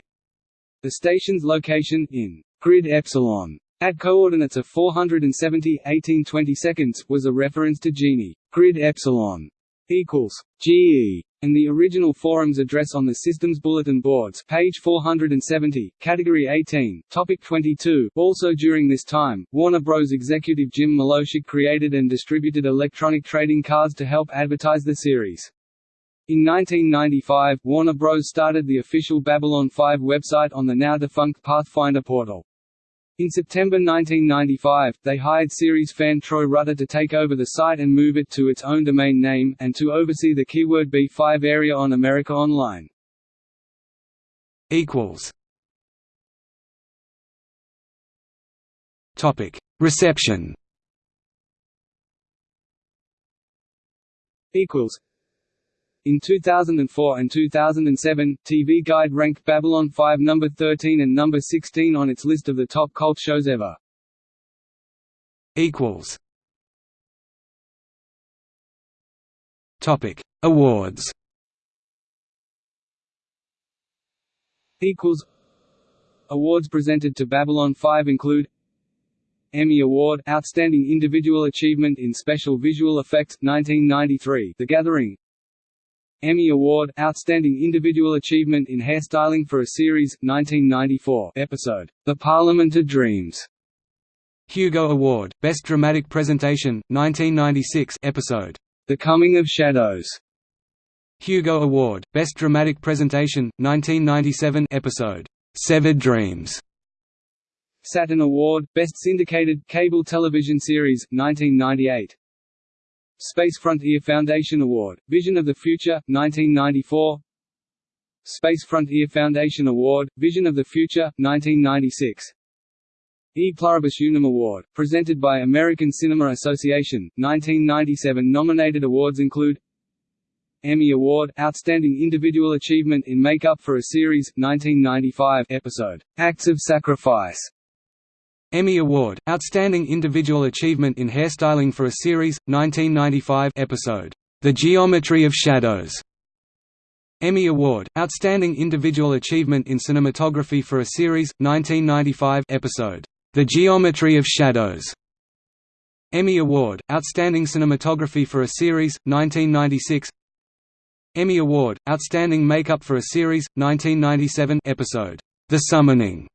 The station's location, in grid epsilon, at coordinates of 470 1820 seconds, was a reference to Genie. Grid epsilon equals GE and the original forums address on the system's bulletin boards page 470, category 18, topic 22. Also during this time, Warner Bros. executive Jim Moloshok created and distributed electronic trading cards to help advertise the series. In 1995, Warner Bros. started the official Babylon 5 website on the now-defunct Pathfinder portal. In September 1995, they hired series fan Troy Rutter to take over the site and move it to its own domain name, and to oversee the keyword B5 area on America Online. Topic. Reception in 2004 and 2007, TV Guide ranked Babylon 5 number 13 and number 16 on its list of the top cult shows ever. Equals. Topic: Awards. Equals. Awards presented to Babylon 5 include Emmy Award Outstanding Individual Achievement in Special Visual Effects 1993 The Gathering Emmy Award Outstanding Individual Achievement in Hairstyling for a Series 1994 episode The Parliament of Dreams. Hugo Award Best Dramatic Presentation 1996 episode The Coming of Shadows. Hugo Award Best Dramatic Presentation 1997 episode Severed Dreams. Saturn Award Best Syndicated Cable Television Series 1998 Space Frontier Foundation Award, Vision of the Future, 1994 Space Frontier Foundation Award, Vision of the Future, 1996 E. Pluribus Unum Award, presented by American Cinema Association, 1997 Nominated awards include Emmy Award Outstanding Individual Achievement in Makeup for a Series, 1995 episode, Acts of Sacrifice Emmy Award, Outstanding Individual Achievement in Hairstyling for a Series, 1995 episode, The Geometry of Shadows. Emmy Award, Outstanding Individual Achievement in Cinematography for a Series, 1995 episode, The Geometry of Shadows. Emmy Award, Outstanding Cinematography for a Series, 1996 Emmy Award, Outstanding Makeup for a Series, 1997 episode, The Summoning.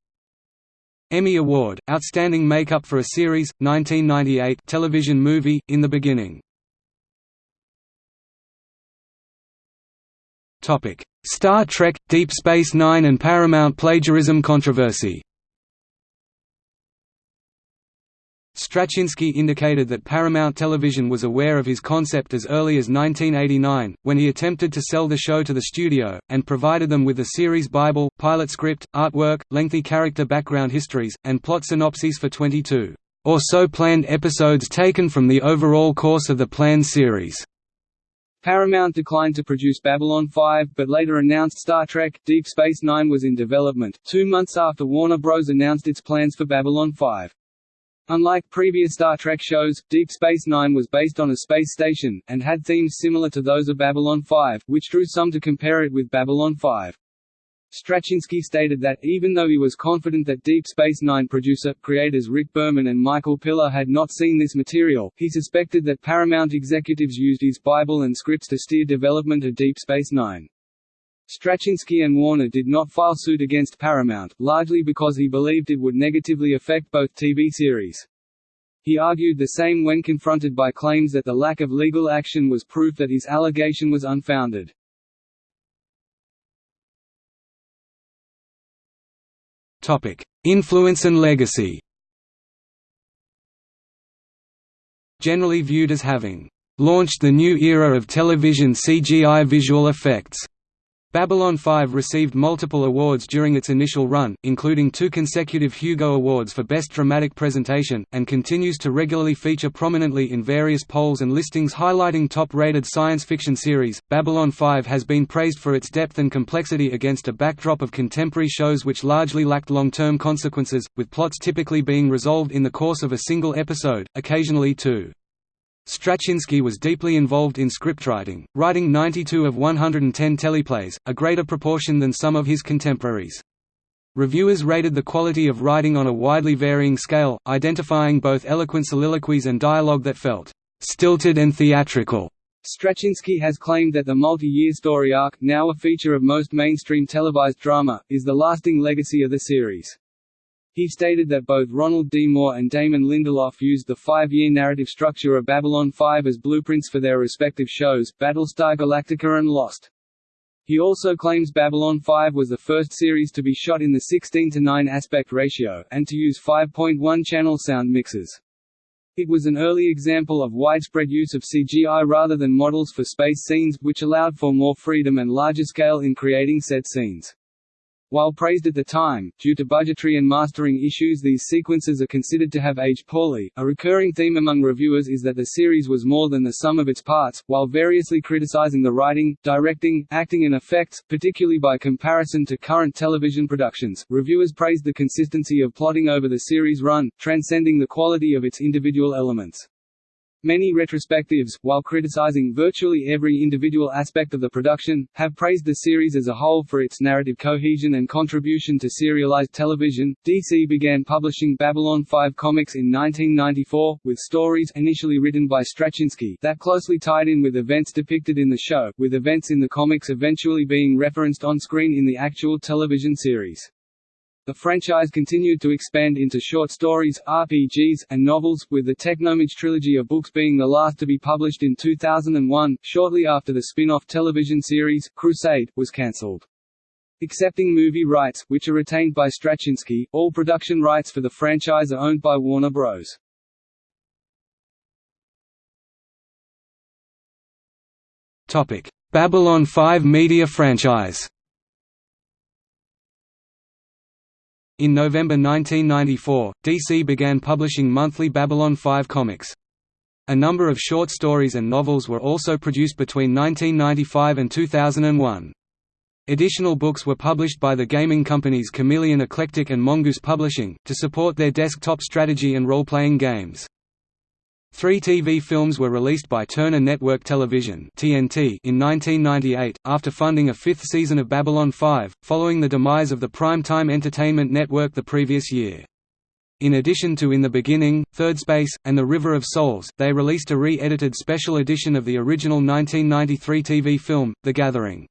Emmy Award, Outstanding Makeup for a Series, 1998 television movie, In the Beginning. Star Trek – Deep Space Nine and Paramount plagiarism controversy Straczynski indicated that Paramount Television was aware of his concept as early as 1989, when he attempted to sell the show to the studio, and provided them with the series Bible, pilot script, artwork, lengthy character background histories, and plot synopses for 22 or so planned episodes taken from the overall course of the planned series. Paramount declined to produce Babylon 5, but later announced Star Trek – Deep Space Nine was in development, two months after Warner Bros. announced its plans for Babylon 5. Unlike previous Star Trek shows, Deep Space Nine was based on a space station, and had themes similar to those of Babylon 5, which drew some to compare it with Babylon 5. Straczynski stated that, even though he was confident that Deep Space Nine producer, creators Rick Berman and Michael Piller had not seen this material, he suspected that Paramount executives used his Bible and scripts to steer development of Deep Space Nine. Straczynski and Warner did not file suit against Paramount, largely because he believed it would negatively affect both TV series. He argued the same when confronted by claims that the lack of legal action was proof that his allegation was unfounded. Influence and legacy Generally viewed as having launched the new era of television CGI visual effects. Babylon 5 received multiple awards during its initial run, including two consecutive Hugo Awards for Best Dramatic Presentation, and continues to regularly feature prominently in various polls and listings highlighting top-rated science fiction series. Babylon 5 has been praised for its depth and complexity against a backdrop of contemporary shows which largely lacked long-term consequences, with plots typically being resolved in the course of a single episode, occasionally two. Straczynski was deeply involved in scriptwriting, writing 92 of 110 teleplays, a greater proportion than some of his contemporaries. Reviewers rated the quality of writing on a widely varying scale, identifying both eloquent soliloquies and dialogue that felt stilted and theatrical. Straczynski has claimed that the multi-year story arc, now a feature of most mainstream televised drama, is the lasting legacy of the series. He stated that both Ronald D. Moore and Damon Lindelof used the five-year narrative structure of Babylon 5 as blueprints for their respective shows, Battlestar Galactica and Lost. He also claims Babylon 5 was the first series to be shot in the 16 to 9 aspect ratio, and to use 5.1 channel sound mixes. It was an early example of widespread use of CGI rather than models for space scenes, which allowed for more freedom and larger scale in creating set scenes. While praised at the time, due to budgetary and mastering issues these sequences are considered to have aged poorly. A recurring theme among reviewers is that the series was more than the sum of its parts, while variously criticizing the writing, directing, acting and effects, particularly by comparison to current television productions. Reviewers praised the consistency of plotting over the series run, transcending the quality of its individual elements. Many retrospectives, while criticizing virtually every individual aspect of the production, have praised the series as a whole for its narrative cohesion and contribution to serialized television. DC began publishing Babylon 5 comics in 1994, with stories initially written by Straczynski that closely tied in with events depicted in the show, with events in the comics eventually being referenced on screen in the actual television series. The franchise continued to expand into short stories, RPGs, and novels, with the Technomage trilogy of books being the last to be published in 2001, shortly after the spin-off television series, Crusade, was cancelled. Excepting movie rights, which are retained by Straczynski, all production rights for the franchise are owned by Warner Bros. Babylon 5 media franchise In November 1994, DC began publishing monthly Babylon 5 comics. A number of short stories and novels were also produced between 1995 and 2001. Additional books were published by the gaming companies Chameleon Eclectic and Mongoose Publishing, to support their desktop strategy and role-playing games. Three TV films were released by Turner Network Television (TNT) in 1998, after funding a fifth season of Babylon 5, following the demise of the Primetime Entertainment Network the previous year. In addition to In the Beginning, Third Space, and The River of Souls, they released a re-edited special edition of the original 1993 TV film, The Gathering.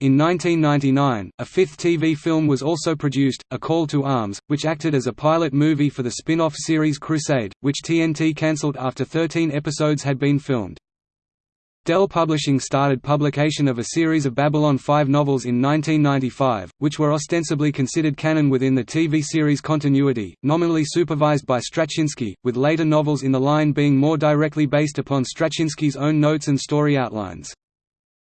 In 1999, a fifth TV film was also produced, A Call to Arms, which acted as a pilot movie for the spin-off series Crusade, which TNT cancelled after 13 episodes had been filmed. Dell Publishing started publication of a series of Babylon 5 novels in 1995, which were ostensibly considered canon within the TV series continuity, nominally supervised by Straczynski, with later novels in the line being more directly based upon Straczynski's own notes and story outlines.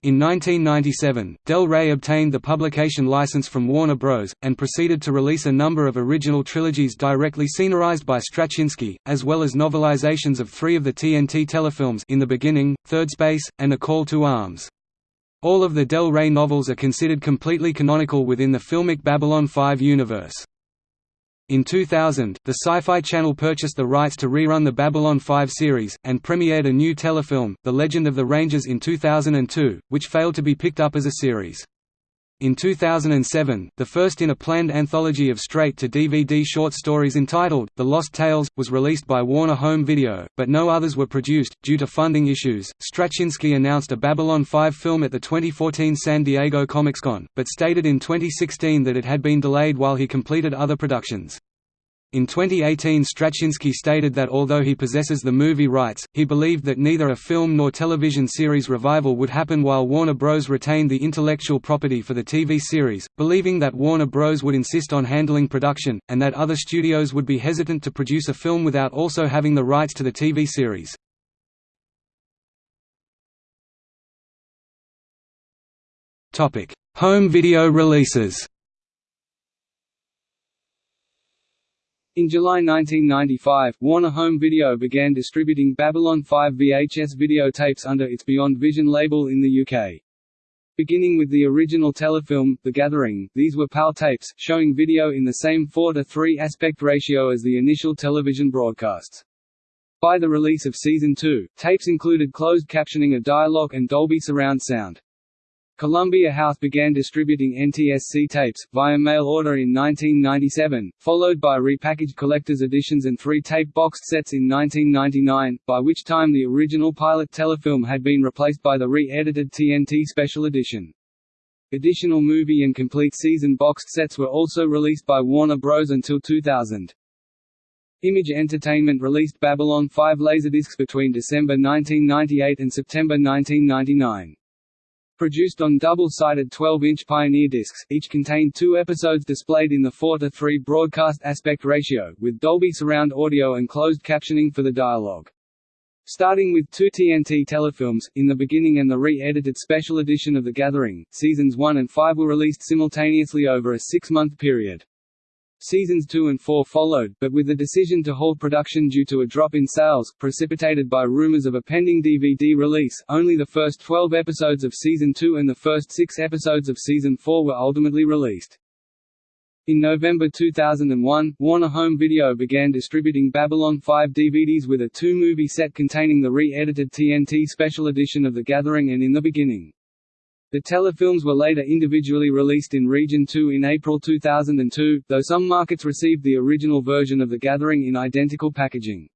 In 1997, Del Rey obtained the publication license from Warner Bros., and proceeded to release a number of original trilogies directly scenarized by Straczynski, as well as novelizations of three of the TNT telefilms In the Beginning, Third Space, and A Call to Arms. All of the Del Rey novels are considered completely canonical within the filmic Babylon 5 universe. In 2000, the Sci-Fi Channel purchased the rights to rerun the Babylon 5 series, and premiered a new telefilm, The Legend of the Rangers in 2002, which failed to be picked up as a series. In 2007, the first in a planned anthology of straight-to-DVD short stories entitled, The Lost Tales, was released by Warner Home Video, but no others were produced, due to funding issues. Straczynski announced a Babylon 5 film at the 2014 San Diego Comic-Con, but stated in 2016 that it had been delayed while he completed other productions. In 2018 Straczynski stated that although he possesses the movie rights, he believed that neither a film nor television series revival would happen while Warner Bros. retained the intellectual property for the TV series, believing that Warner Bros. would insist on handling production, and that other studios would be hesitant to produce a film without also having the rights to the TV series. Home video releases In July 1995, Warner Home Video began distributing Babylon 5 VHS videotapes under its Beyond Vision label in the UK. Beginning with the original telefilm, The Gathering, these were PAL tapes, showing video in the same 4 to 3 aspect ratio as the initial television broadcasts. By the release of Season 2, tapes included closed captioning of dialogue and Dolby surround sound. Columbia House began distributing NTSC tapes, via mail order in 1997, followed by repackaged collector's editions and three tape boxed sets in 1999, by which time the original pilot telefilm had been replaced by the re-edited TNT Special Edition. Additional movie and complete season boxed sets were also released by Warner Bros. until 2000. Image Entertainment released Babylon 5 Laserdiscs between December 1998 and September 1999. Produced on double-sided 12-inch Pioneer discs, each contained two episodes displayed in the 4 to 3 broadcast aspect ratio, with Dolby surround audio and closed captioning for the dialogue. Starting with two TNT telefilms, In the Beginning and the re-edited special edition of The Gathering, seasons 1 and 5 were released simultaneously over a six-month period. Seasons 2 and 4 followed, but with the decision to halt production due to a drop in sales, precipitated by rumors of a pending DVD release, only the first 12 episodes of Season 2 and the first six episodes of Season 4 were ultimately released. In November 2001, Warner Home Video began distributing Babylon 5 DVDs with a two-movie set containing the re-edited TNT Special Edition of The Gathering and In the Beginning. The telefilms were later individually released in Region 2 in April 2002, though some markets received the original version of The Gathering in identical packaging.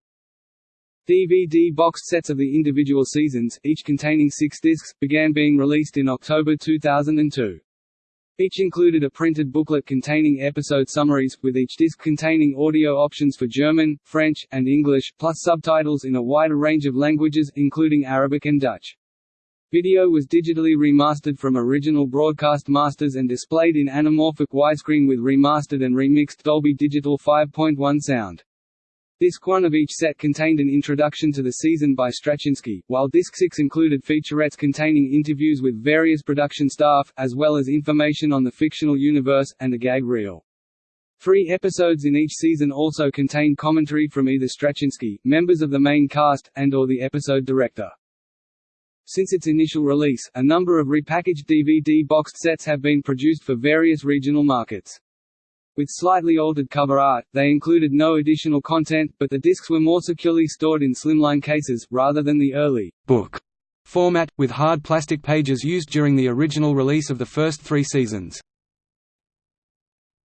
DVD boxed sets of the individual seasons, each containing six discs, began being released in October 2002. Each included a printed booklet containing episode summaries, with each disc containing audio options for German, French, and English, plus subtitles in a wider range of languages, including Arabic and Dutch. Video was digitally remastered from original broadcast masters and displayed in anamorphic widescreen with remastered and remixed Dolby Digital 5.1 sound. Disc 1 of each set contained an introduction to the season by Straczynski, while Disc 6 included featurettes containing interviews with various production staff, as well as information on the fictional universe, and a gag reel. Three episodes in each season also contained commentary from either Straczynski, members of the main cast, and or the episode director. Since its initial release, a number of repackaged DVD boxed sets have been produced for various regional markets. With slightly altered cover art, they included no additional content, but the discs were more securely stored in slimline cases, rather than the early book format, with hard plastic pages used during the original release of the first three seasons.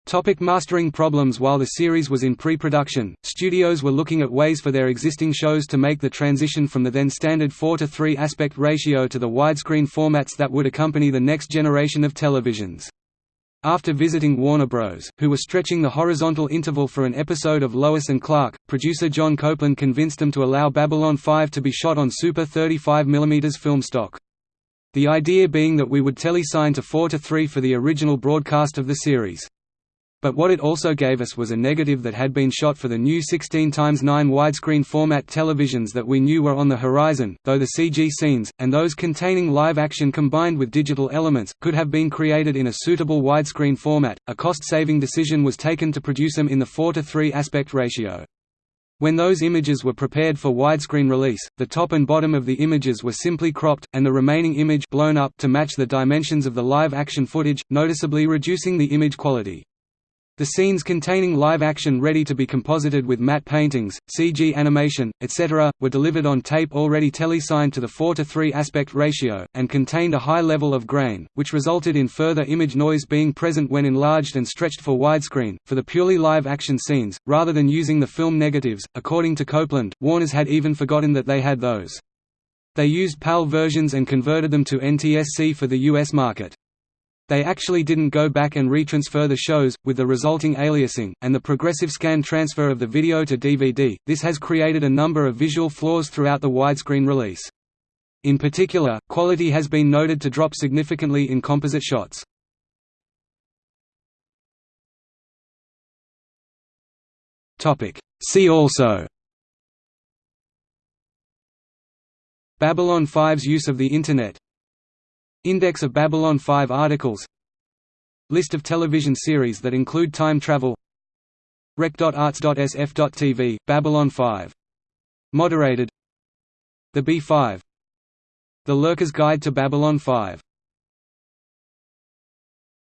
Topic mastering problems While the series was in pre-production, studios were looking at ways for their existing shows to make the transition from the then standard 4 to 3 aspect ratio to the widescreen formats that would accompany the next generation of televisions. After visiting Warner Bros., who were stretching the horizontal interval for an episode of Lois and Clark, producer John Copeland convinced them to allow Babylon 5 to be shot on Super 35mm film stock. The idea being that we would telecine to 4 to 3 for the original broadcast of the series. But what it also gave us was a negative that had been shot for the new 16 x 9 widescreen format televisions that we knew were on the horizon, though the CG scenes, and those containing live action combined with digital elements, could have been created in a suitable widescreen format. A cost-saving decision was taken to produce them in the 4 to 3 aspect ratio. When those images were prepared for widescreen release, the top and bottom of the images were simply cropped, and the remaining image blown up to match the dimensions of the live-action footage, noticeably reducing the image quality. The scenes containing live action ready to be composited with matte paintings, CG animation, etc., were delivered on tape already telecined to the 4 to 3 aspect ratio, and contained a high level of grain, which resulted in further image noise being present when enlarged and stretched for widescreen. For the purely live action scenes, rather than using the film negatives, according to Copeland, Warners had even forgotten that they had those. They used PAL versions and converted them to NTSC for the US market. They actually didn't go back and retransfer the shows, with the resulting aliasing, and the progressive scan transfer of the video to DVD. This has created a number of visual flaws throughout the widescreen release. In particular, quality has been noted to drop significantly in composite shots. See also Babylon 5's use of the Internet Index of Babylon 5 articles. List of television series that include time travel. Rec.arts.sf.tv, Babylon 5. Moderated. The B5 The Lurker's Guide to Babylon 5